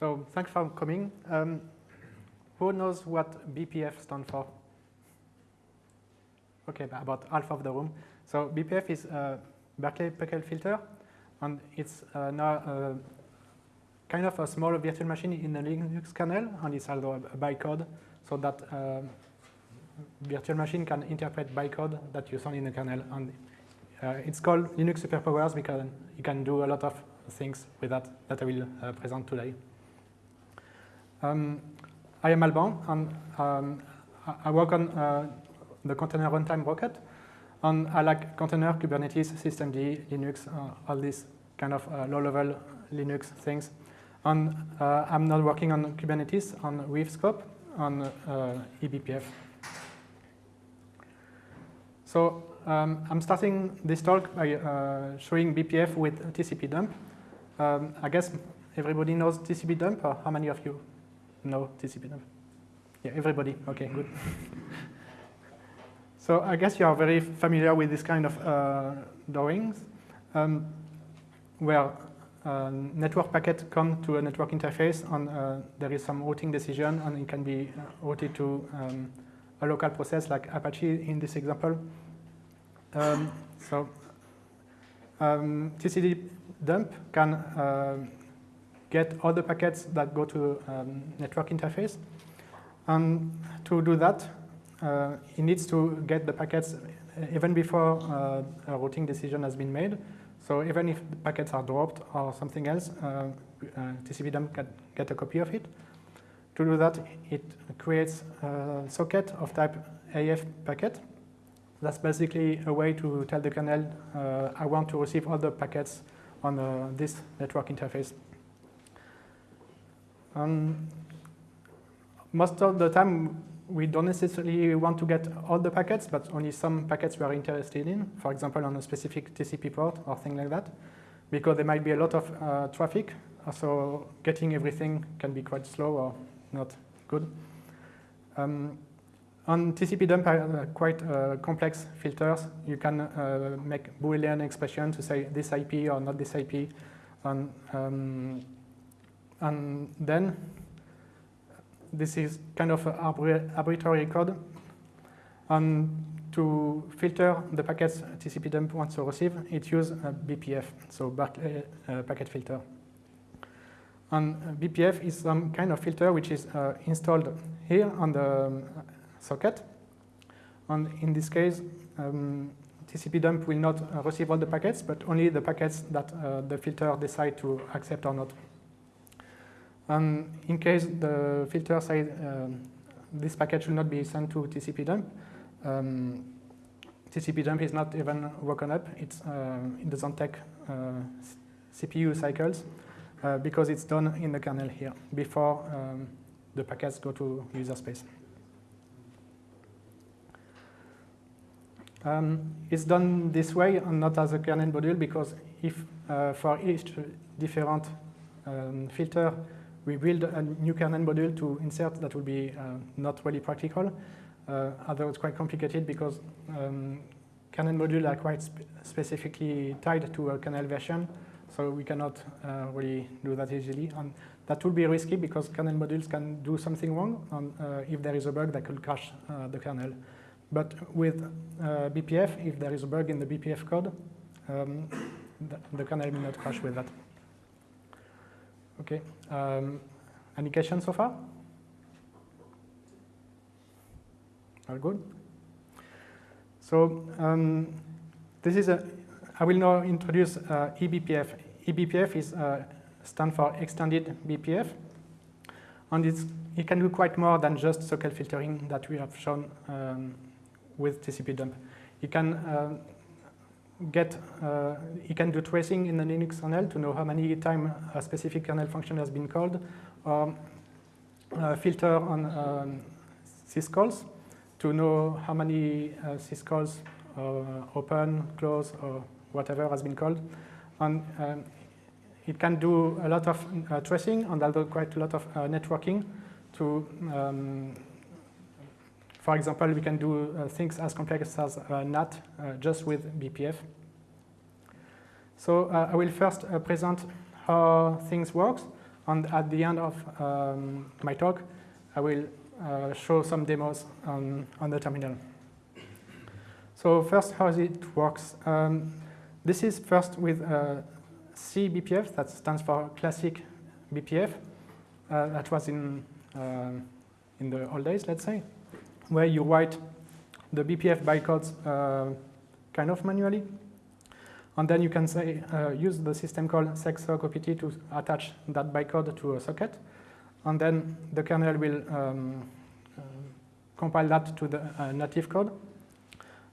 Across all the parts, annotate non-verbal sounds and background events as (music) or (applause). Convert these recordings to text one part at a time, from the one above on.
So thanks for coming. Um, who knows what BPF stands for? Okay, about half of the room. So BPF is a Berkeley Packet filter, and it's uh, now uh, kind of a small virtual machine in the Linux kernel, and it's also a bytecode, so that uh, virtual machine can interpret bytecode that you send in the kernel. And uh, it's called Linux Superpowers because you can do a lot of things with that that I will uh, present today. Um, I am Alban, and um, I work on uh, the container runtime Rocket, and I like container, Kubernetes, systemd, Linux, uh, all these kind of uh, low-level Linux things. And uh, I'm not working on Kubernetes on Weave Scope on uh, eBPF. So um, I'm starting this talk by uh, showing BPF with TCP dump. Um, I guess everybody knows TCP dump, how many of you know TCP dump? Yeah, everybody. Okay, good. (laughs) so I guess you are very familiar with this kind of uh, drawings, um, where uh, network packet come to a network interface, and uh, there is some routing decision, and it can be uh, routed to um, a local process like Apache in this example. Um, so um, dump can uh, get all the packets that go to um, network interface. And to do that, uh, it needs to get the packets even before uh, a routing decision has been made. So even if the packets are dropped or something else, uh, uh TCP dump can get a copy of it. To do that, it creates a socket of type AF packet. That's basically a way to tell the kernel, uh, I want to receive all the packets on uh, this network interface. Um, most of the time, we don't necessarily want to get all the packets, but only some packets we are interested in, for example, on a specific TCP port or thing like that, because there might be a lot of uh, traffic, so getting everything can be quite slow or not good. Um, on TCP dump are quite uh, complex filters. You can uh, make Boolean expression to say this IP or not this IP. And, um, and then this is kind of arbitrary code. And to filter the packets TCP dump wants to receive, it uses a BPF, so Berkeley uh, packet filter. And BPF is some kind of filter which is uh, installed here on the um, socket. And in this case, um, TCP dump will not uh, receive all the packets, but only the packets that uh, the filter decide to accept or not. And in case the filter says um, this packet should not be sent to TCP dump, um, TCP dump is not even woken up. It's, uh, it doesn't take uh, CPU cycles uh, because it's done in the kernel here before um, the packets go to user space. Um, it's done this way and not as a kernel module because if uh, for each different um, filter we build a new kernel module to insert that will be uh, not really practical. Uh, although it's quite complicated because um, kernel modules are quite spe specifically tied to a kernel version, so we cannot uh, really do that easily. And that will be risky because kernel modules can do something wrong, and uh, if there is a bug, that could crash uh, the kernel. But with uh, BPF, if there is a bug in the BPF code, um, the, the kernel will not crash with that. Okay. Um, any questions so far? All good? So um, this is a, I will now introduce uh, eBPF. eBPF is uh, stand for Extended BPF. And it's, it can do quite more than just socket filtering that we have shown um, with TCP dump. It can uh, get, uh, you can do tracing in the Linux kernel to know how many times a specific kernel function has been called, or uh, filter on um, syscalls to know how many uh, syscalls uh, open, close, or whatever has been called. And um, it can do a lot of uh, tracing and also quite a lot of uh, networking to um, for example, we can do uh, things as complex as uh, NAT uh, just with BPF. So uh, I will first uh, present how things work, And at the end of um, my talk, I will show some demos on, on the terminal. So first, how it works. Um, this is first with CBPF, that stands for Classic BPF. Uh, that was in, uh, in the old days, let's say, where you write the BPF bytecodes uh, kind of manually. And then you can say, uh, use the system call setsockopt to attach that bytecode to a socket. And then the kernel will um, uh, compile that to the uh, native code.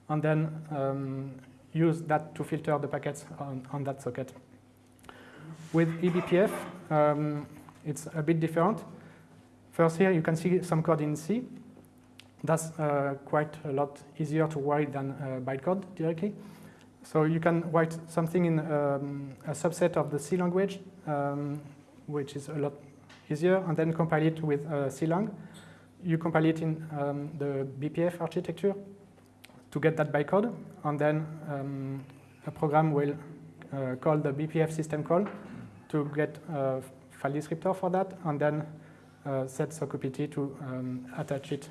And then um, use that to filter the packets on, on that socket. With eBPF, um, it's a bit different. First here, you can see some code in C. That's uh, quite a lot easier to write than uh, bytecode directly. So you can write something in um, a subset of the C language, um, which is a lot easier, and then compile it with uh, CLang. You compile it in um, the BPF architecture to get that bytecode, and then um, a program will uh, call the BPF system call to get a file descriptor for that, and then uh, setsockopt to um, attach it,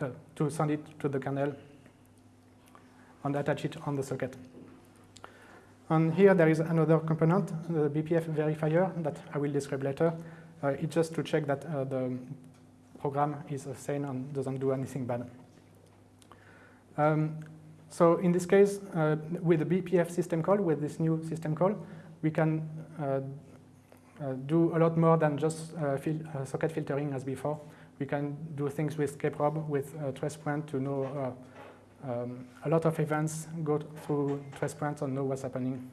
uh, to send it to the kernel and attach it on the socket. And here there is another component, the BPF verifier, that I will describe later. Uh, it's just to check that uh, the program is sane and doesn't do anything bad. Um, so in this case, uh, with the BPF system call, with this new system call, we can uh, uh, do a lot more than just uh, fil socket filtering as before. We can do things with kprobe, with tracepoint to know um, a lot of events, go through tracepoint and know what's happening.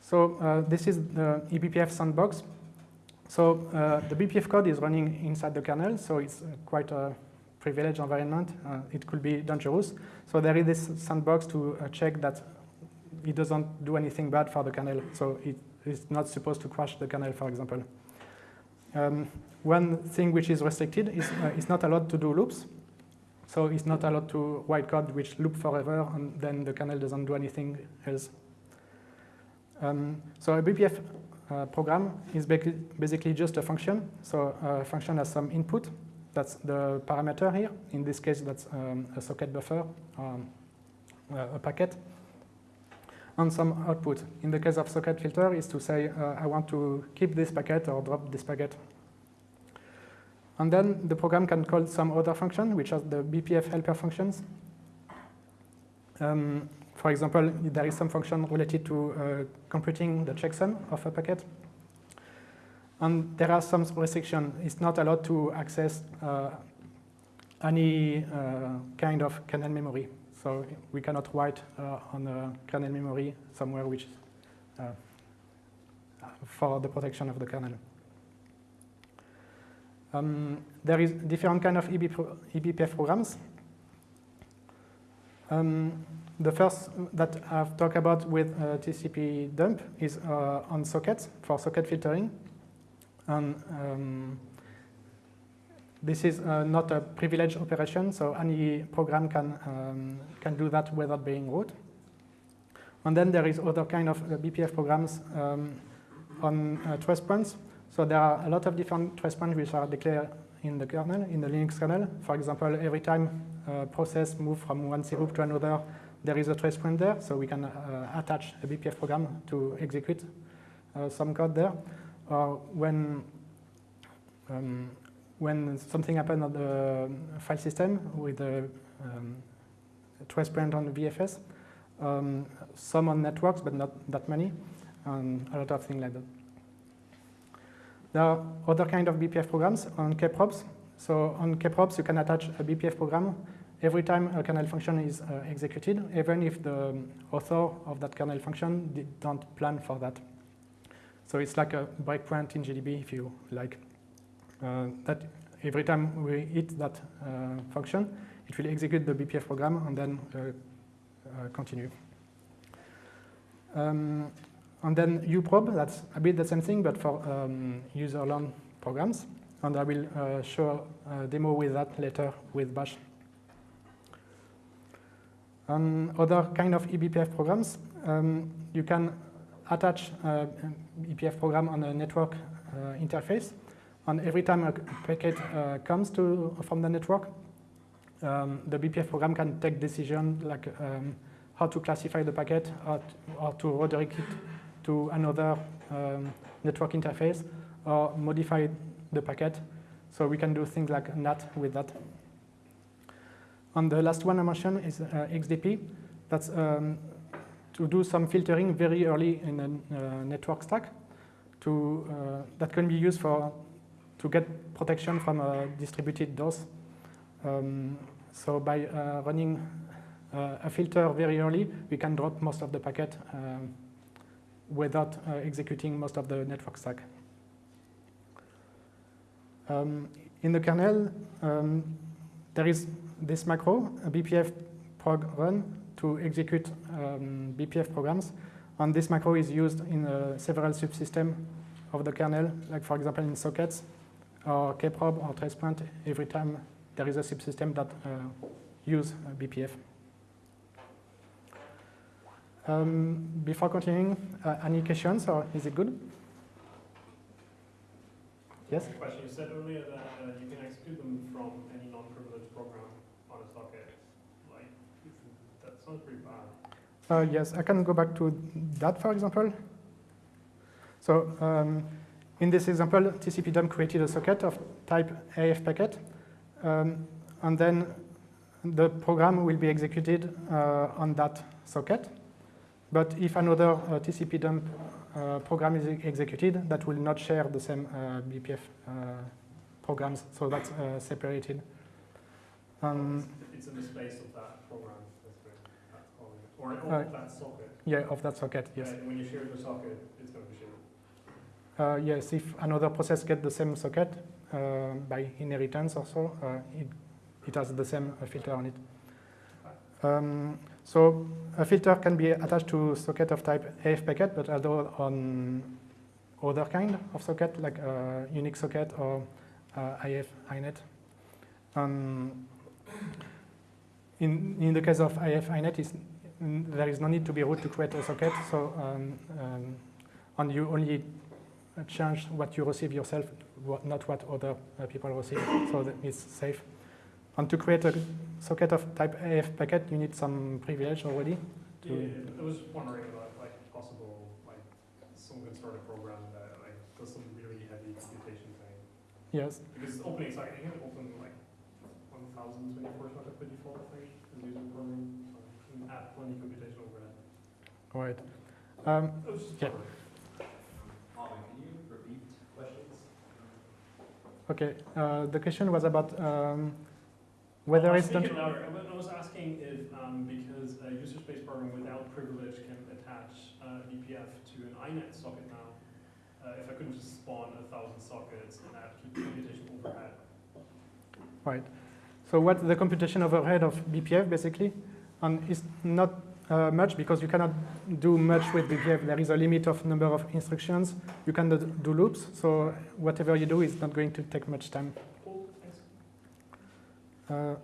So uh, this is the eBPF sandbox. So uh, the BPF code is running inside the kernel, so it's uh, quite a privileged environment. Uh, it could be dangerous. So there is this sandbox to uh, check that it doesn't do anything bad for the kernel. So it is not supposed to crash the kernel, for example. Um, one thing which is restricted is uh, it's not allowed to do loops. So it's not allowed to write code which loop forever, and then the kernel doesn't do anything else. Um, so a BPF uh, program is basically just a function. So a function has some input. That's the parameter here. In this case, that's um, a socket buffer, um, a packet, and some output. In the case of socket filter, is to say, uh, I want to keep this packet or drop this packet. And then the program can call some other function, which are the BPF helper functions. Um, for example, there is some function related to uh, computing the checksum of a packet. And there are some restrictions. It's not allowed to access uh, any uh, kind of kernel memory. So we cannot write uh, on a kernel memory somewhere which uh, for the protection of the kernel. Um, there is different kind of EB pro eBPF programs. Um, the first that I've talked about with uh, TCP dump is uh, on sockets for socket filtering. And um, this is uh, not a privileged operation, so any program can, um, can do that without being root. And then there is other kind of uh, BPF programs um, on uh, trace points. So there are a lot of different trace points which are declared in the kernel, in the Linux kernel. For example, every time a process moves from one C group to another, there is a trace point there, so we can uh, attach a BPF program to execute uh, some code there. Or when um, when something happens on the file system with a um, trace point on the VFS, um, some on networks, but not that many, and a lot of things like that. There are other kind of BPF programs on kprobes. So on kprobes, you can attach a BPF program every time a kernel function is uh, executed, even if the author of that kernel function did, don't plan for that. So it's like a breakpoint in GDB, if you like. Uh, that every time we hit that uh, function, it will execute the BPF program and then uh, uh, continue. Um, and then uprobe, that's a bit the same thing, but for um, userland programs. And I will uh, show a demo with that later with Bash. And other kind of eBPF programs, um, you can attach uh, BPF program on a network uh, interface. And every time a packet uh, comes to from the network, um, the BPF program can take decision like um, how to classify the packet or, or to redirect it to another um, network interface or modify the packet. So we can do things like NAT with that. And the last one I mentioned is uh, XDP. That's um, to do some filtering very early in a uh, network stack. To, uh, that can be used for to get protection from a distributed DOS. Um, so by uh, running uh, a filter very early, we can drop most of the packet um, without uh, executing most of the network stack. Um, in the kernel, um, there is this macro, BPF prog run, to execute um, BPF programs. And this macro is used in uh, several subsystems of the kernel, like for example in sockets, or kprobe or tracepoint every time there is a subsystem that uh, use uh, BPF. Um, before continuing, uh, any questions or is it good? Yes? Question. You said earlier that uh, you can execute them from any non-privileged program on a socket. Like, that sounds pretty bad. Uh, yes, I can go back to that, for example. So um, in this example, TCP created a socket of type AF packet, um, and then the program will be executed uh, on that socket. But if another uh, TCP dump uh, program is executed, that will not share the same uh, BPF uh, programs, so that's uh, separated. Um, it's in the space of that program, that's calling it. Or, of that socket. yeah, of that socket, yes. And when you share the socket, it's going to be shared. Uh, yes, if another process gets the same socket uh, by inheritance or so, uh, it, it has the same uh, filter on it. Um, so a filter can be attached to socket of type AF packet, but also on other kind of socket, like a Unix socket or AF INET. Um, in, in the case of AF INET, is, there is no need to be root to create a socket, so um, um, and you only change what you receive yourself, not what other uh, people receive, so that it's safe. And to create a socket of type AF packet, you need some privilege already. To Yeah, I was wondering about like possible like some good sort of program that like does some really heavy computation thing. yes, Because opening socket, you can open like 1024 socket by default, I think, as user program. So you can add plenty computation overhead. right. Um, I was just Yeah. can you repeat questions? okay, uh, the question was about um, Well, whether I'll it's done. louder. I was asking if, um, because a user space program without privilege can attach uh, BPF to an INET socket now, uh, if I couldn't just spawn a thousand sockets and add computation overhead. Right. So what the computation overhead of BPF basically, and it's not uh, much because you cannot do much with BPF. There is a limit of number of instructions. You cannot do loops. So whatever you do is not going to take much time. Uh,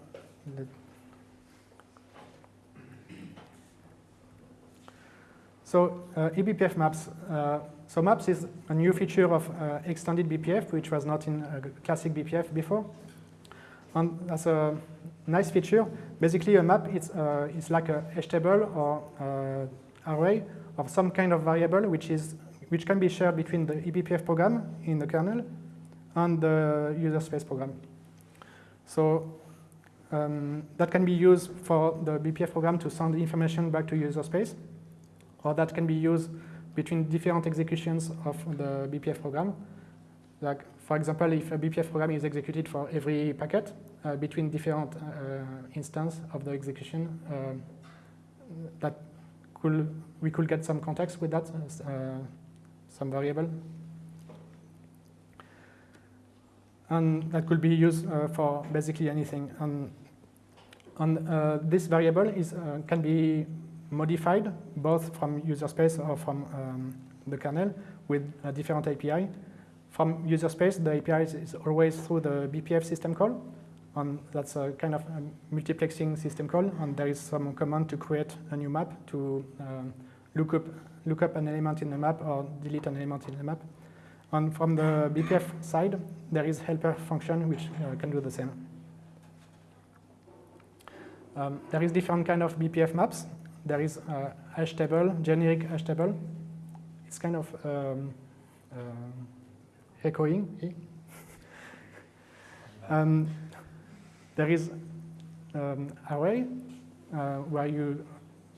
so uh, eBPF maps. Uh, so maps is a new feature of uh, extended BPF, which was not in uh, classic BPF before. And that's a nice feature. Basically, a map is uh, is like a hash table or array of some kind of variable, which is which can be shared between the eBPF program in the kernel and the user space program. So um, that can be used for the BPF program to send information back to user space, or that can be used between different executions of the BPF program. Like, for example, if a BPF program is executed for every packet uh, between different uh, instances of the execution, uh, that could we could get some context with that, uh, some variable. And that could be used uh, for basically anything. And, and uh, this variable is, uh, can be modified both from user space or from um, the kernel with a different API. From user space, the API is, always through the BPF system call. And that's a kind of a multiplexing system call. And there is some command to create a new map to um, look up look up an element in the map or delete an element in the map. And from the BPF side, there is helper function which uh, can do the same. Um, there is different kind of BPF maps. There is uh, hash table, generic hash table. It's kind of um, uh, echoing. (laughs) um, there is um, array uh, where you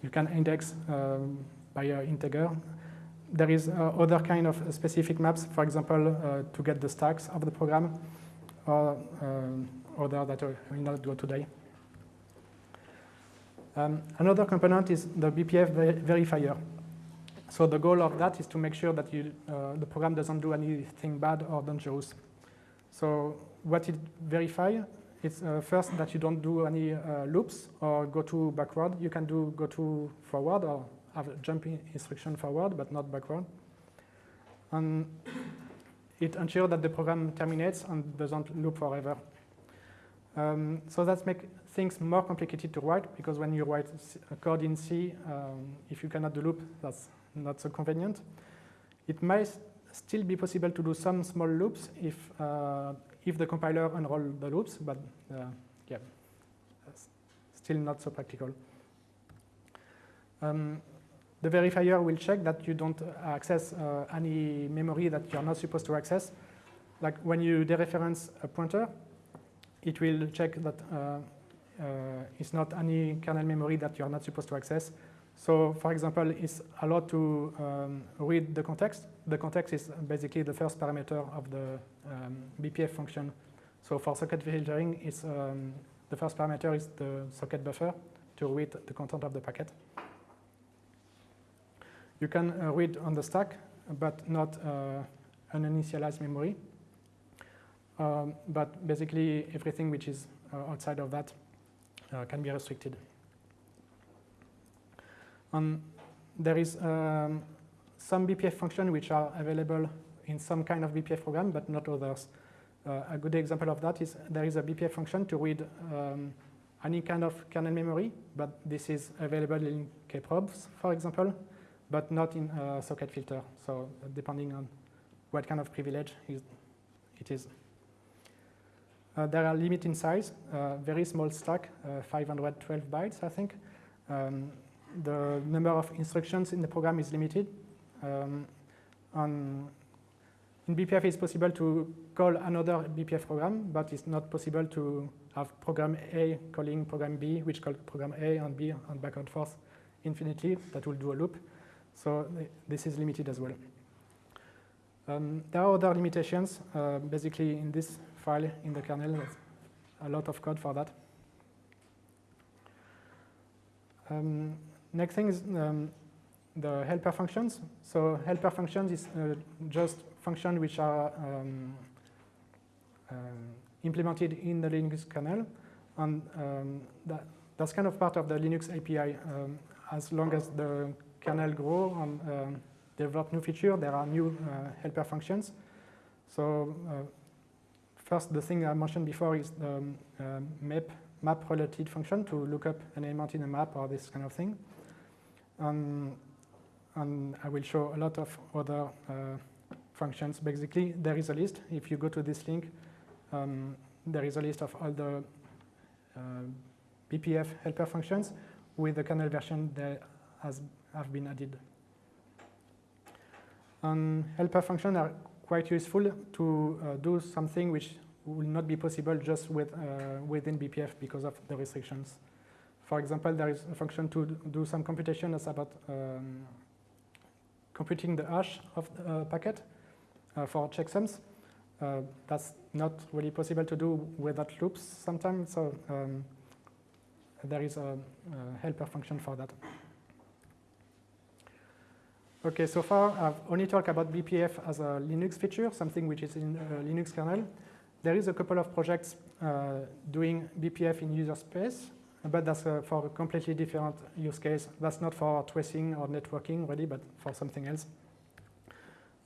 you can index um, by an integer. There is uh, other kind of specific maps, for example, uh, to get the stacks of the program, or um, other that I will not go today. Um, another component is the BPF ver verifier. So the goal of that is to make sure that you, uh, the program doesn't do anything bad or dangerous. So what it verifies is uh, first that you don't do any uh, loops or go to backward. You can do go to forward or have a jumping instruction forward, but not backward. And it ensures that the program terminates and doesn't loop forever. Um, so that makes things more complicated to write because when you write a code in C, um, if you cannot do loop, that's not so convenient. It might still be possible to do some small loops if uh, if the compiler unroll the loops, but uh, yeah, still not so practical. Um, the verifier will check that you don't access uh, any memory that you're not supposed to access. Like when you dereference a pointer, it will check that uh, it's not any kernel memory that you're not supposed to access. So for example, it's allowed to um, read the context. The context is basically the first parameter of the um, BPF function. So for socket filtering, it's, um, the first parameter is the socket buffer to read the content of the packet. You can uh, read on the stack, but not uh, an initialized memory. Um, but basically, everything which is uh, outside of that uh, can be restricted. And there is um, some BPF function which are available in some kind of BPF program, but not others. Uh, a good example of that is there is a BPF function to read um, any kind of kernel memory, but this is available in kprobes, for example, but not in socket filter. So depending on what kind of privilege it is. Uh, there are limit in size, uh, very small stack, uh, 512 bytes, I think. Um, the number of instructions in the program is limited. Um, in BPF, it's possible to call another BPF program, but it's not possible to have program A calling program B, which calls program A and B and back and forth infinitely. That will do a loop. So this is limited as well. Um, there are other limitations. Uh, basically, in this file in the kernel, a lot of code for that. Um, next thing is um, the helper functions. So helper functions is uh, just functions which are um, uh, implemented in the Linux kernel. And um, that, that's kind of part of the Linux API. Um, as long as the kernel grow and um, develop new feature, there are new uh, helper functions. So uh, first, the thing I mentioned before is the um, map map related function to look up an element in a map or this kind of thing. Um, and I will show a lot of other uh, functions. Basically, there is a list. If you go to this link, um, there is a list of all the uh, BPF helper functions with the kernel version that has have been added. And helper functions are quite useful to uh, do something which will not be possible just with, uh, within BPF because of the restrictions. For example, there is a function to do some computation that's about um, computing the hash of the uh, packet uh, for checksums. Uh, that's not really possible to do without loops sometimes, so um, there is a, a, helper function for that. Okay, so far I've only talked about BPF as a Linux feature, something which is in uh, Linux kernel. There is a couple of projects uh, doing BPF in user space, but that's uh, for a completely different use case. That's not for tracing or networking really, but for something else.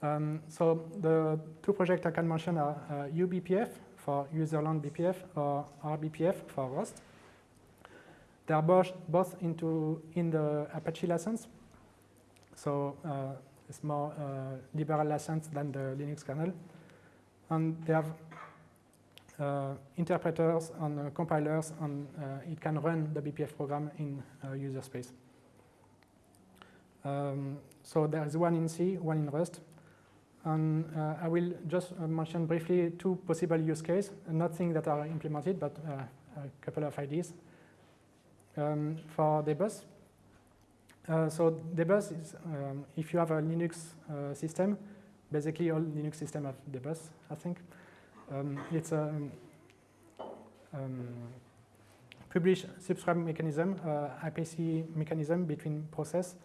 Um, so the two projects I can mention are uh, uBPF for userland BPF or RBPF for Rust. They are both, both into in the Apache license. So uh, it's more uh, liberal license than the Linux kernel. And they have uh, interpreters and compilers, and it can run the BPF program in user space. Um, so there is one in C, one in Rust. And uh, I will just uh, mention briefly two possible use cases, nothing that are implemented, but uh, a couple of ideas. Um, for Dbus, uh, so Dbus is, um, if you have a Linux uh, system, basically all Linux systems have Dbus, I think. Um, it's a um, publish subscribe mechanism, uh, IPC mechanism between process.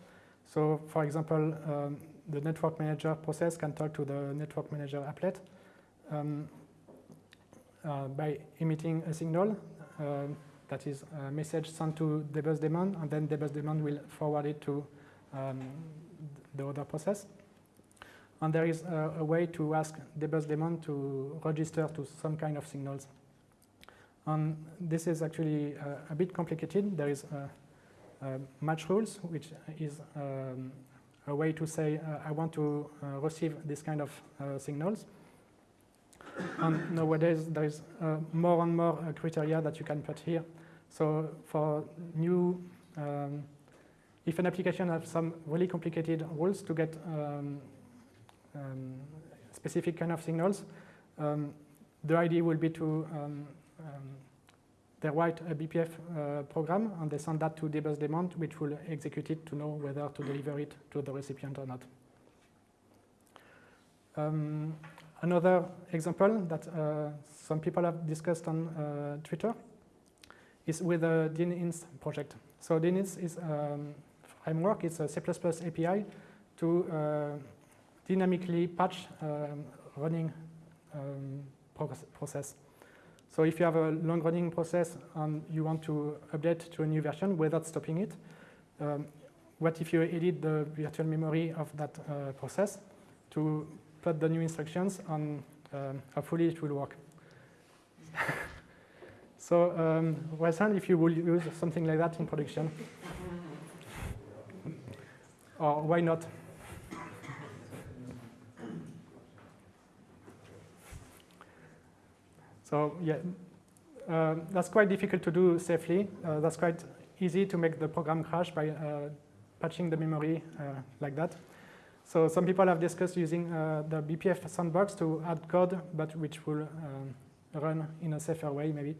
So for example, um, the network manager process can talk to the network manager applet um, uh, by emitting a signal that is a message sent to dbus daemon, and then dbus daemon will forward it to um, the other process. And there is a, a, way to ask dbus daemon to register to some kind of signals. And this is actually uh, a bit complicated. There is uh, match rules, which is um, a way to say uh, I want to uh, receive this kind of uh, signals. and nowadays there is more and more criteria that you can put here. So for new, um, if an application has some really complicated rules to get um, um, specific kind of signals, um, the idea will be to um, um, they write a BPF uh, program and they send that to dbus daemon, which will execute it to know whether to deliver it to the recipient or not. Another example that uh, some people have discussed on uh, Twitter is with the Dyninst project. So Dyninst is a um, framework, it's a C++ API to uh, dynamically patch um, running um, process. So if you have a long-running process and you want to update to a new version without stopping it, um, what if you edit the virtual memory of that uh, process to put the new instructions and um, hopefully it will work. (laughs) so um, Wesson, if you will use something like that in production, or why not? So yeah, uh, that's quite difficult to do safely. Uh, that's quite easy to make the program crash by uh, patching the memory uh, like that. So some people have discussed using uh, the BPF sandbox to add code, but which will um, run in a safer way maybe.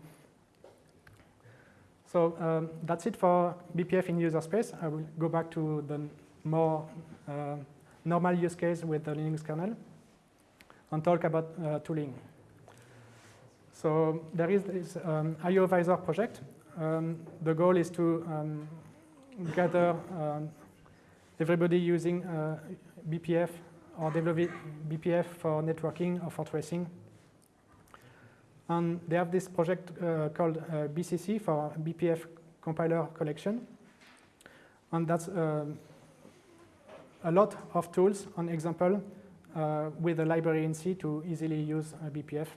So um, that's it for BPF in user space. I will go back to the more uh, normal use case with the Linux kernel and talk about tooling. So there is this um, IOVisor project. Um, the goal is to um, gather um, everybody using uh, BPF or develop BPF for networking or for tracing. And they have this project uh, called uh, BCC for BPF compiler collection. And that's uh, a lot of tools, an example, uh, with a library in C to easily use BPF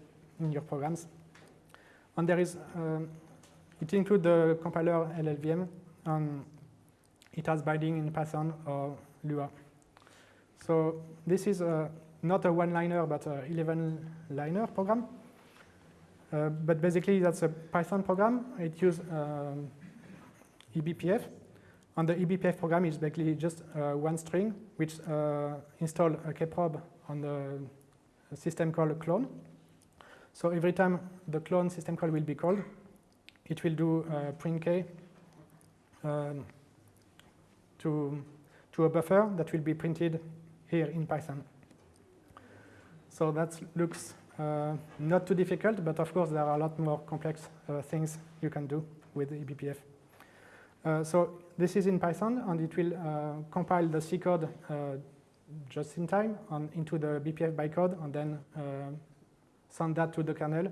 in your programs. And there is, um, it includes the compiler LLVM, and it has binding in Python or Lua. So this is a, not a one-liner, but a 11-liner program. Uh, but basically, that's a Python program. It uses um, eBPF. And the eBPF program is basically just uh, one string, which uh, install a kprobe on the system called clone. So every time the clone system call will be called, it will do uh, print k um, to, to a buffer that will be printed here in Python. So that looks not too difficult, but of course there are a lot more complex uh, things you can do with eBPF. Uh, so this is in Python, and it will uh, compile the C code uh, just in time on, into the BPF bytecode, and then send that to the kernel.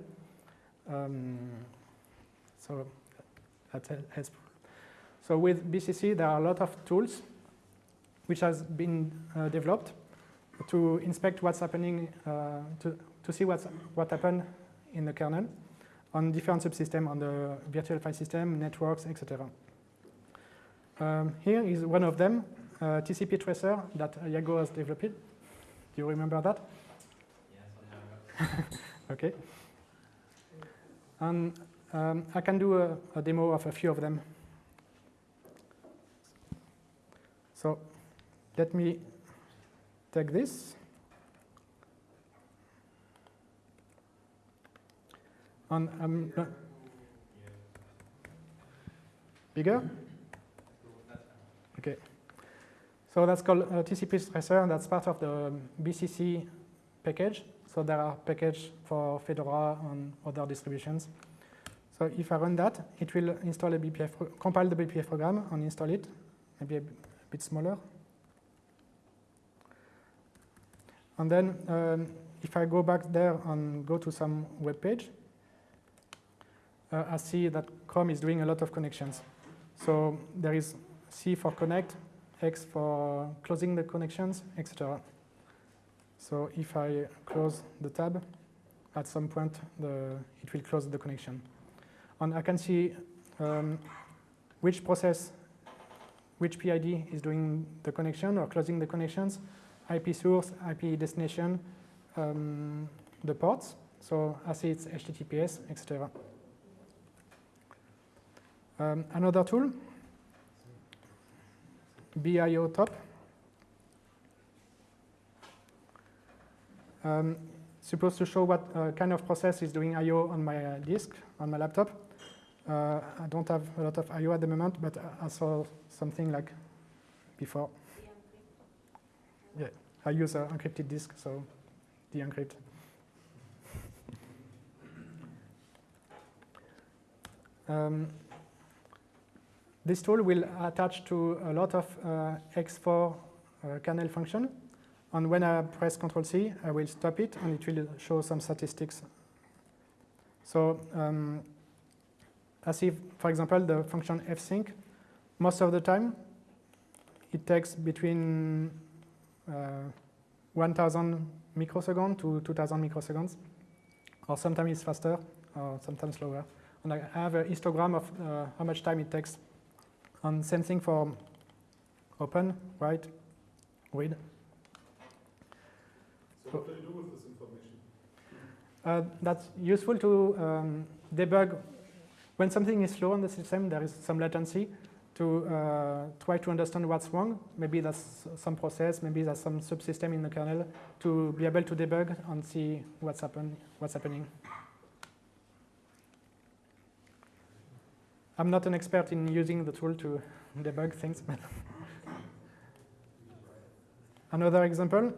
Um, so that's helpful. So with BCC, there are a lot of tools which has been uh, developed to inspect what's happening, uh, to, to see what's, what happened in the kernel on different subsystems, on the virtual file system, networks, etc. Um, here is one of them. uh, TCP tracer that Iago has developed. Do you remember that? Somehow. (laughs) Okay. And um, I can do a, a demo of a few of them. So let me take this. And I'm bigger? Okay. So that's called uh, TCP and that's part of the um, BCC package. So there are packages for Fedora and other distributions. So if I run that, it will install a BPF, compile the BPF program and install it, maybe a bit smaller. And then um, if I go back there and go to some web page, uh, I see that Chrome is doing a lot of connections. So there is C for connect, X for closing the connections, etc. So if I close the tab, at some point the, it will close the connection. And I can see um, which process, which PID is doing the connection or closing the connections, IP source, IP destination, um, the ports. So I see it's HTTPS, etc. Um, another tool, BIO top. Um, supposed to show what uh, kind of process is doing I/O on my uh, disk on my laptop. Uh, I don't have a lot of I/O at the moment, but I- saw something like before. Yeah, I use an encrypted disk, so de-encrypt. (laughs) Um, this tool will attach to a lot of uh, ext4 uh, kernel function and when I press Ctrl C, I will stop it and it will show some statistics. So um, as if, for example, the function fsync, most of the time it takes between uh, 1000 microseconds to 2000 microseconds, or sometimes it's faster, or sometimes slower. And I have a histogram of uh, how much time it takes. And same thing for open, write, read. So what do you do with this information? Uh, that's useful to um, debug when something is slow on the system. There is some latency to uh, try to understand what's wrong. Maybe that's some process. Maybe that's some subsystem in the kernel to be able to debug and see what's happen what's happening. I'm not an expert in using the tool to debug things, but another example.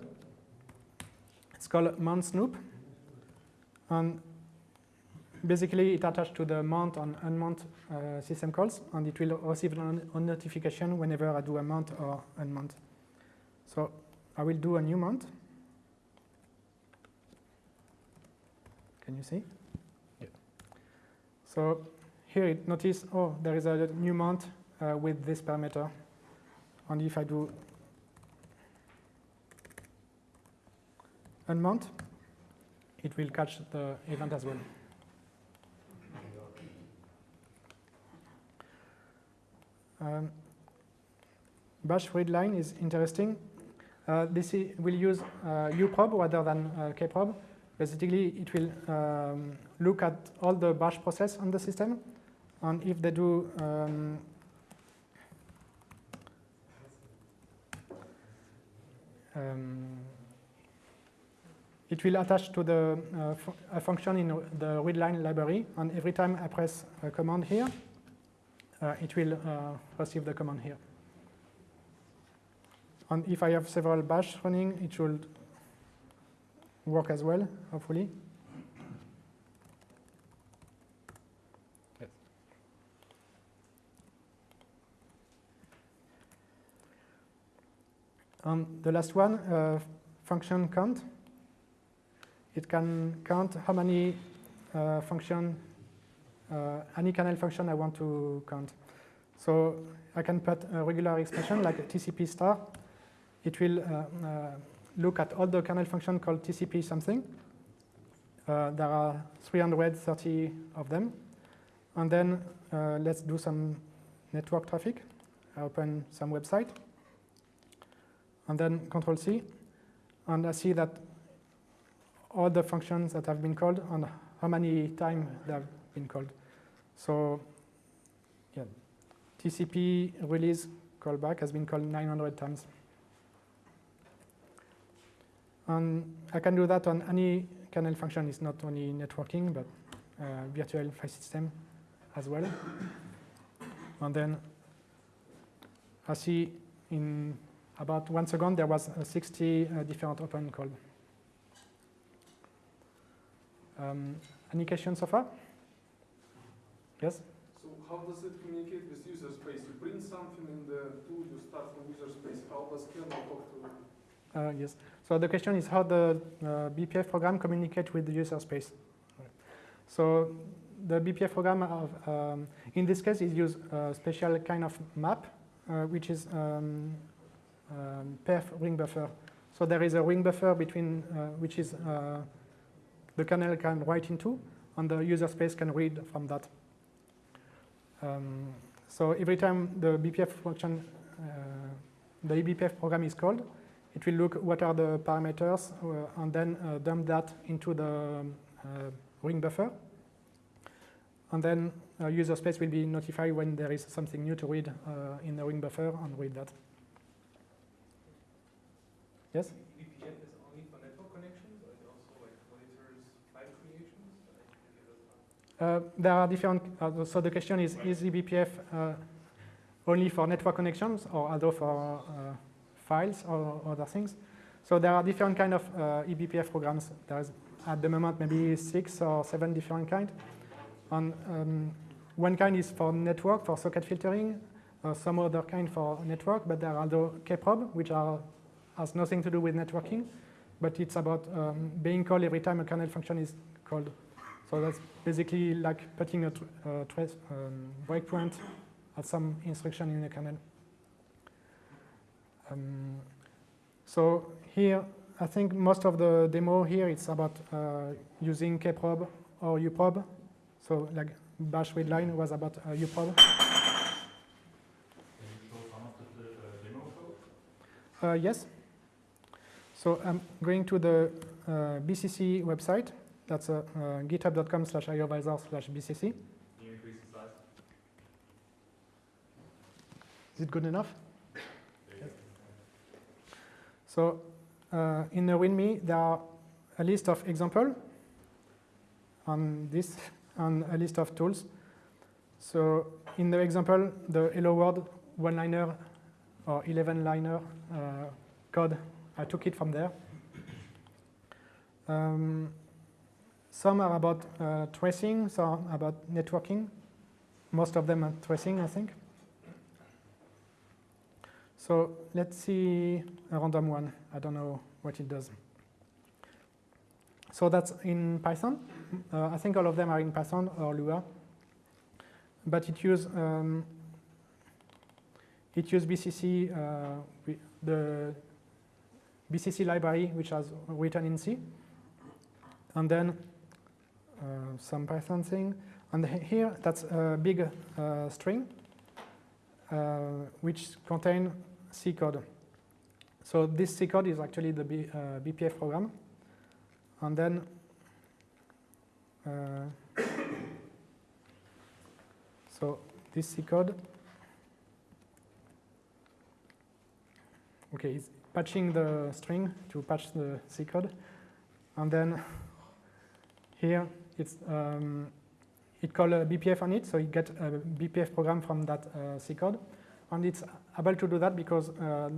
It's called mount snoop. And basically, it attached to the mount and unmount uh, system calls, and it will receive a notification whenever I do a mount or unmount. So I will do a new mount. Can you see? Yeah. So here it notice, oh, there is a new mount uh, with this parameter. And if I do unmount, it will catch the event as well. Um, bash readline is interesting. Uh, this will use uh, uprobe rather than uh, kprobe. Basically, it will um, look at all the bash process on the system, and if they do um, um, it will attach to the uh, fu a function in the readline library, and every time I press a command here, uh, it will uh, receive the command here. And if I have several bash running, it should work as well, hopefully. And the last one, uh, function count. It can count how many uh, function, uh, any kernel function I want to count. So I can put a regular expression like TCP star. It will uh, uh, look at all the kernel function called TCP something. Uh, there are 330 of them. And then let's do some network traffic. I open some website. And then Control C, and I see that all the functions that have been called and how many times they have been called. So, yeah, TCP release callback has been called 900 times. And I can do that on any kernel function. It's not only networking, but uh, virtual file system as well. And then I see in about one second there was uh, 60 uh, different open call. Um, any questions so far? Yes? So how does it communicate with user space? You print something in the tool, you start from user space. How does kernel talk to Uh, yes. So the question is how the uh, BPF program communicate with the user space. So the BPF program, of, um, in this case, is use a special kind of map, uh, which is um, um, perf ring buffer. So there is a ring buffer between, uh, which is uh, the kernel can write into, and the user space can read from that. Um, so every time the BPF function, uh, the eBPF program is called, it will look what are the parameters uh, and then uh, dump that into the um, uh, ring buffer. And then user space will be notified when there is something new to read in the ring buffer and read that. Yes? VPN is only for network connections, or it also like monitors file creations? I didn't get those Uh, there are different, uh, so the question is, is eBPF uh, only for network connections or also for uh, files or other things? So there are different kind of uh, eBPF programs. There is at the moment maybe six or seven different kind. And um, one kind is for network, for socket filtering, uh, some other kind for network, but there are also kprobe, which are, has nothing to do with networking, but it's about um, being called every time a kernel function is called. So that's basically like putting a tr uh, trace um, breakpoint at some instruction in the kernel. Um, so here, I think most of the demo here it's about uh, using kprobe or uprobe. So like bash readline was about uh, uprobe. Can you show some of the uh, demo code? Uh, yes. So I'm going to the uh, BCC website. That's uh, uh, github.com slash iovisor slash BCC. Can you increase the size? Is it good enough? Go. So uh, in the README, there are a list of example on this (laughs) and a list of tools. So in the example, the hello world one-liner or 11-liner uh, code, I took it from there. Um, some are about uh, tracing, some about networking. Most of them are tracing, I think. So let's see a random one. I don't know what it does. So that's in Python. Uh, I think all of them are in Python or Lua. But it uses um, it use BCC, uh, the BCC library, which has written in C, and then uh, some Python thing. And here, that's a big uh, string, uh, which contain C code. So this C code is actually the B, uh, BPF program. And then uh, (coughs) so this C code, okay, it's patching the string to patch the C code. And then here it's um, it call a BPF on it, so it get a BPF program from that uh, C code. And it's able to do that because uh,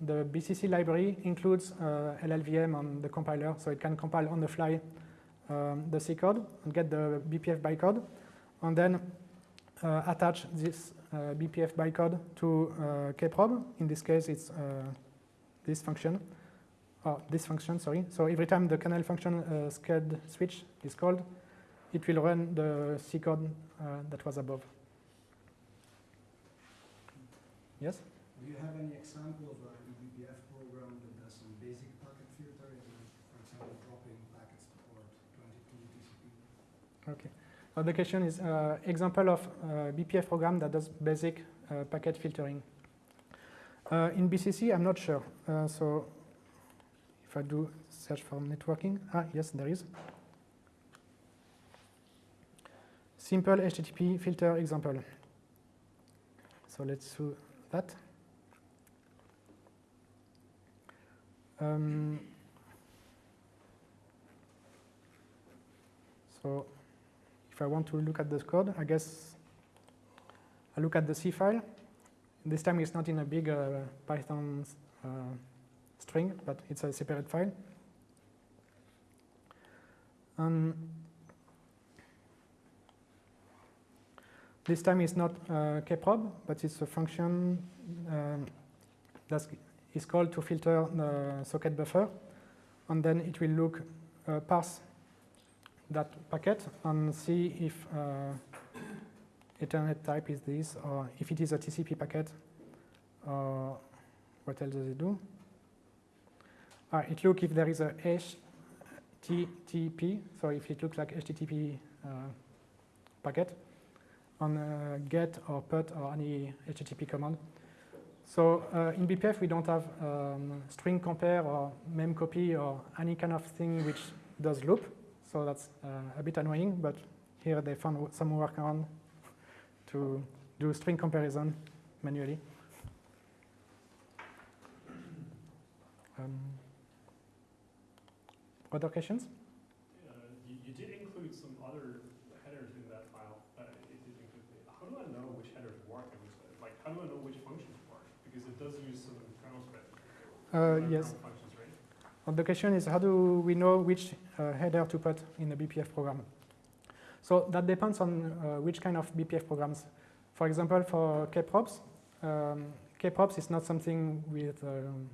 the BCC library includes uh, LLVM on the compiler, so it can compile on the fly um, the C code and get the BPF bytecode, and then uh, attach this uh, BPF bytecode to uh, kprobe. In this case, it's uh, this function, or this function, sorry. So every time the kernel function uh, switch is called, it will run the C code uh, that was above. Yes? Do you have any example of a eBPF program that does some basic packet filtering, for example, dropping packets to port 22 TCP? Okay. Uh, the question is uh, example of uh, BPF program that does basic uh, packet filtering. Uh, in BCC, I'm not sure. Uh, so if I do search for networking, ah, yes, there is. Simple HTTP filter example. So let's do that. Um, so if I want to look at the code, I guess I look at the C file. This time it's not in a big uh, Python uh, string, but it's a separate file. Um, this time it's not uh, kprobe, but it's a function um, that is called to filter the socket buffer, and then it will look uh, parse that packet and see if uh, Ethernet type is this, or if it is a TCP packet, or what else does it do? Ah, it look if there is a HTTP, so if it looks like HTTP uh, packet, on uh, get or put or any HTTP command. So uh, in BPF we don't have um, string compare or mem copy or any kind of thing which does loop. So that's uh, a bit annoying, but here they found some workaround to do string comparison manually. Um, other questions? Uh, you, you did include some other headers in that file. Uh, it did include the, how do I know which headers work like, how do I know which functions work? Because it does use some kernel spec. Uh, yes. Functions, right? And the question is how do we know which uh, header to put in the BPF program? So that depends on uh, which kind of BPF programs. For example, for kprobes, um, kprobes is not something with um,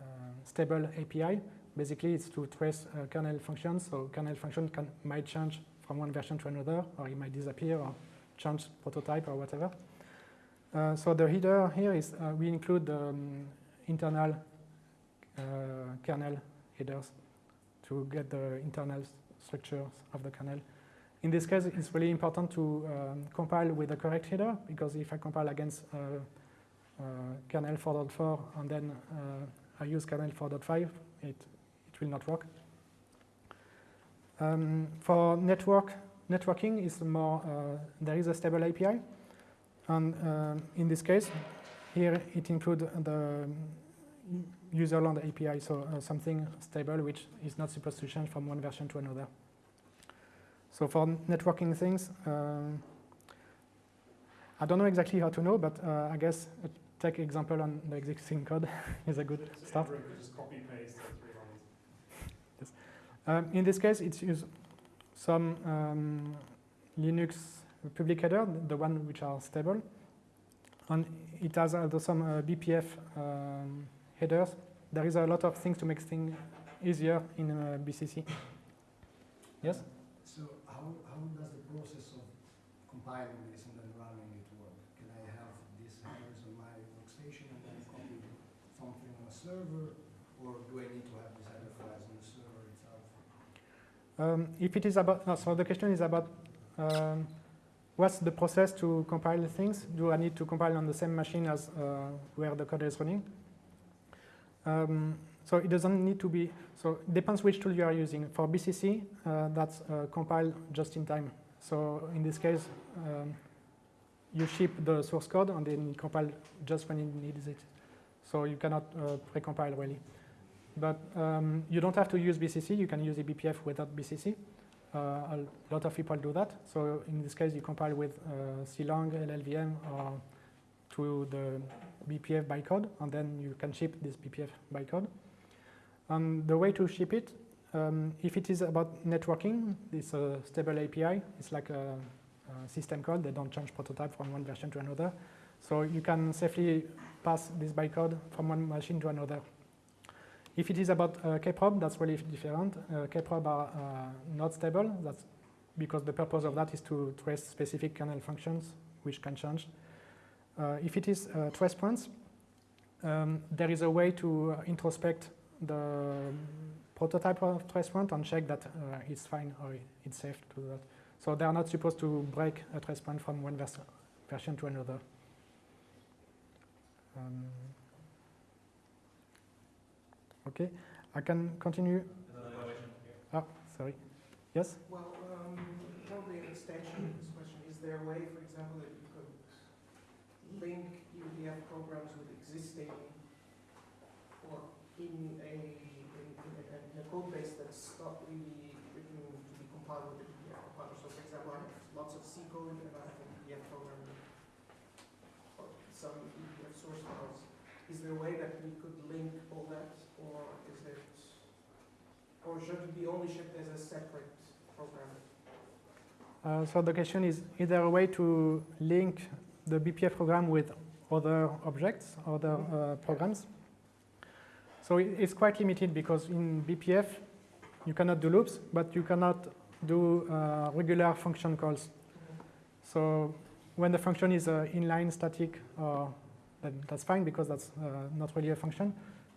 uh, stable API. Basically, it's to trace uh, kernel functions. So kernel function can, might change from one version to another, or it might disappear, or change prototype, or whatever. Uh, so the header here is uh, we include um, internal uh, kernel headers to get the internal structures of the kernel. In this case, it's really important to um, compile with the correct header because if I compile against uh, uh, kernel 4.4 and then uh, I use kernel 4.5, it, it will not work. Um, for network networking, is more uh, there is a stable API, and um, in this case, here it includes the userland API, so uh, something stable which is not supposed to change from one version to another. So for networking things, um, I don't know exactly how to know, but uh, I guess a tech example on the existing code (laughs) is a good So start. Everyone just copy paste the. (laughs) Um, in this case, it's use some um, Linux public header, the one which are stable, and it has also some uh, BPF um, headers. There is a lot of things to make things easier in uh, BCC. Yes. So how, how does the process of compiling this and then running it work? Can I have these headers on my workstation and then copy something on a server, or do I need to have these header files on the server itself? Um, if it is about, no, so the question is about um, what's the process to compile things? Do I need to compile on the same machine as uh, where the code is running? Um, so it doesn't need to be, so it depends which tool you are using. For BCC, uh, that's uh, compiled just in time. So in this case, um, you ship the source code and then you compile just when it needs it. So you cannot uh, pre-compile really. But um, you don't have to use BCC. You can use eBPF without BCC. Uh, a lot of people do that. So in this case, you compile with uh, Clang, LLVM, or to the BPF bytecode, and then you can ship this BPF bytecode. And the way to ship it, um, if it is about networking, it's a stable API. It's like a, a system call. They don't change prototype from one version to another. So you can safely pass this bytecode from one machine to another. If it is about uh, kprobe, that's really different. Uh, kprobe are uh, not stable. That's because the purpose of that is to trace specific kernel functions, which can change. Uh, if it is uh, trace points, um, there is a way to uh, introspect the prototype of trace point and check that uh, it's fine or it's safe to do that. So they are not supposed to break a trace point from one vers version to another. Um, Okay, I can continue. Another question. Ah, sorry. Yes? Well, um, probably an extension of this question, is there a way, for example, that you could link UDF programs with existing or in a, in, in a, in a code base that's not really written to be compiled with the UDF compiler? So for example, I have lots of C code and I have an UDF program or some UDF source files. Is there a way that we could link all that or is it, or should it be only shipped as a separate program? Uh, so the question is, is there a way to link the BPF program with other objects, other uh, programs? So it's quite limited because in BPF, you cannot do loops, but you cannot do uh, regular function calls. So when the function is uh, inline static, uh, then that's fine because that's uh, not really a function.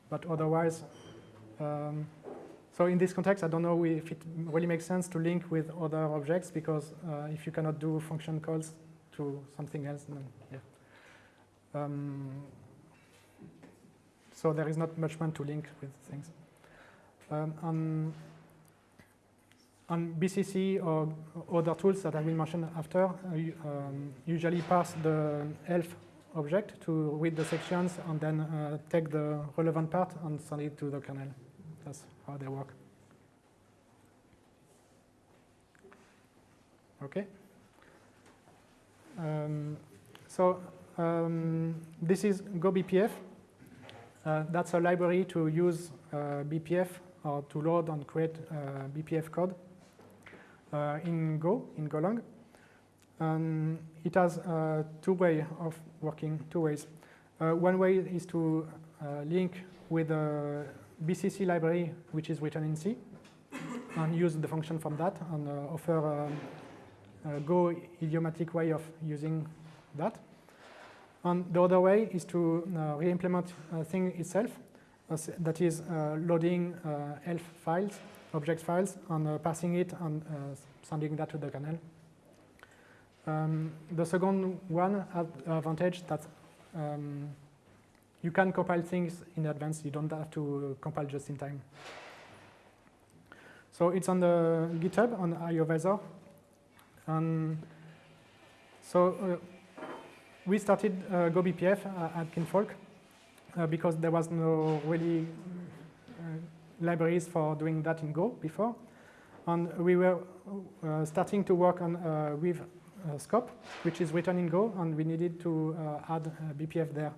But otherwise, um, so in this context, I don't know if it really makes sense to link with other objects because uh, if you cannot do function calls to something else, then yeah. Um, so there is not much point to link with things. Um, on, on BCC or other tools that I will mention after, uh, um, usually parse the ELF object to read the sections and then uh, take the relevant part and send it to the kernel. That's how they work. Okay. Um, so um, this is GoBPF. Uh, that's a library to use uh, BPF or to load and create uh, BPF code in Go, in Golang. And it has two ways of working, two ways. One way is to link with a BCC library, which is written in C, and use the function from that and offer um, a Go idiomatic way of using that. And the other way is to uh, re-implement a thing itself, that is uh, loading uh, ELF files, object files, and uh, parsing it and sending that to the kernel. Um, the second one has advantage that um, you can compile things in advance. You don't have to compile just in time. So it's on the GitHub on IOVisor. And so uh, we started uh, GoBPF uh, at Kinfolk uh, because there was no really uh, libraries for doing that in Go before. And we were starting to work on Weave Scope, which is written in Go, and we needed to add BPF there.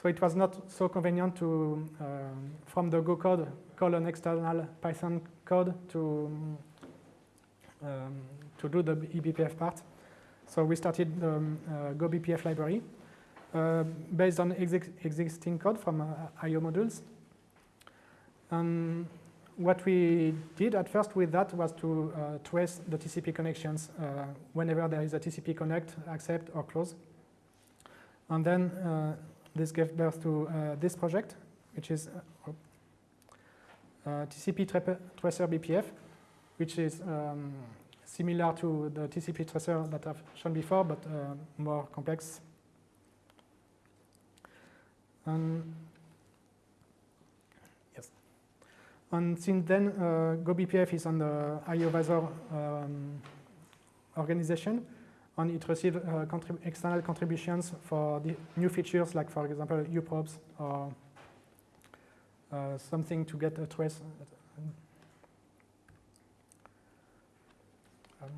So it was not so convenient to, um, from the Go code, call an external Python code to, um, to do the eBPF part. So we started the um, uh, Go BPF library uh, based on exi existing code from uh, IO modules. And what we did at first with that was to uh, trace the TCP connections uh, whenever there is a TCP connect, accept, or close. And then this gave birth to this project, which is TCP tra tracer BPF, which is um, similar to the TCP tracer that I've shown before, but uh, more complex. Yes. And since then, uh, GoBPF is on the IOVisor um, organization, and it received uh, contrib external contributions for the new features, like for example, uprobes or uh, something to get a trace. Um,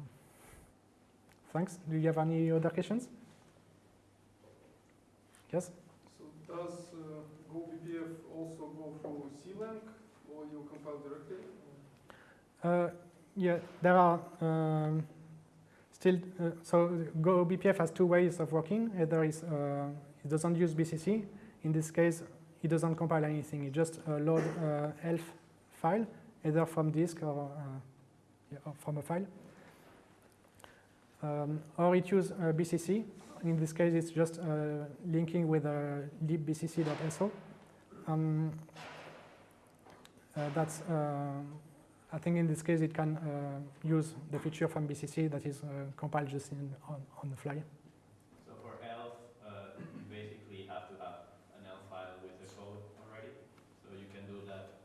thanks. Do you have any other questions? Yes? So does uh, GoBPF also go through CLang or you compile directly? Uh, yeah, there are um, still, uh, so Go BPF has two ways of working. Either is, uh, it doesn't use BCC. In this case, it doesn't compile anything. It just uh, load uh, ELF file, either from disk or, uh, yeah, or from a file. Um, or it uses uh, BCC. In this case, it's just uh, linking with uh, libbcc.so. Um, uh, that's uh, I think in this case it can uh, use the feature from BCC that is compiled just in, on, on the fly. So for ELF, uh, you basically have to have an ELF file with the code already. So you can do that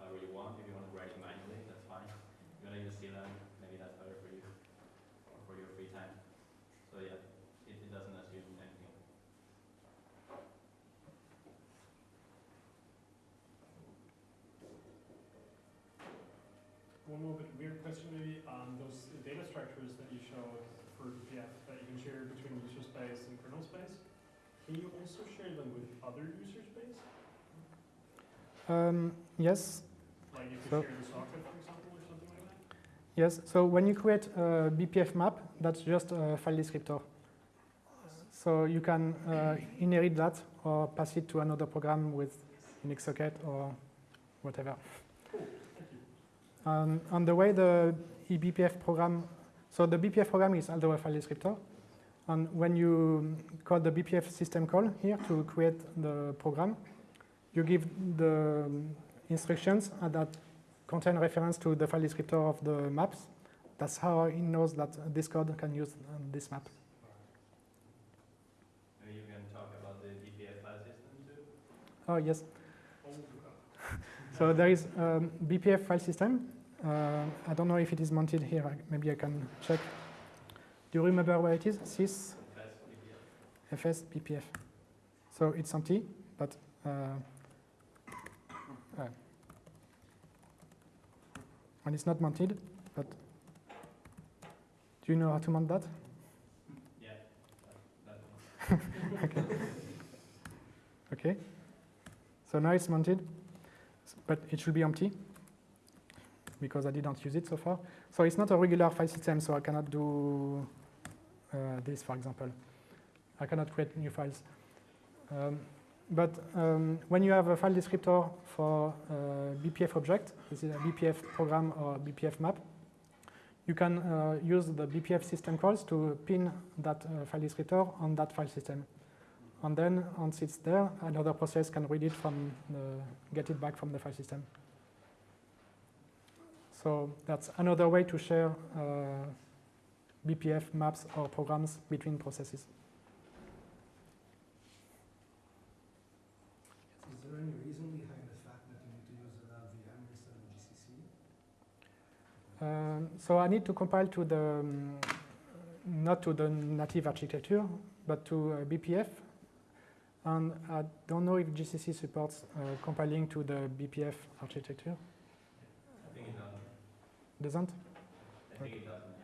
architectures that you showed for BPF that you can share between user space and kernel space, can you also share them with other user space? Um, yes, Like if you So- share the socket, for example, or something like that? yes. So when you create a BPF map, that's just a file descriptor. So you can uh, inherit that or pass it to another program with Unix socket or whatever. Um, and the way the eBPF program, so the BPF program is also a file descriptor. And when you call the BPF system call here to create the program, you give the instructions that contain reference to the file descriptor of the maps. That's how it knows that this code can use um, this map. You can talk about the BPF file system too? Oh, yes. (laughs) So there is um, BPF file system. Uh, I don't know if it is mounted here. I- Maybe I can check. Do you remember where it is? Sys fs. So it's empty, but uh, uh, and it's not mounted. But do you know how to mount that? (laughs) Yeah, that. Okay. So now it's mounted, but it should be empty because I didn't use it so far. So it's not a regular file system, so I cannot do uh, this, for example. I cannot create new files. Um, but um, when you have a file descriptor for a BPF object, this is a BPF program or BPF map, you can uh, use the BPF system calls to pin that uh, file descriptor on that file system. And then once it's there, another process can read it from the, get it back from the file system. So that's another way to share uh, BPF maps or programs between processes. Is there any reason behind the fact that you need to use VM instead of GCC? Um, so I need to compile to the, um, not to the native architecture, but to uh, BPF. And I don't know if GCC supports uh, compiling to the BPF architecture. Doesn't. I doesn't.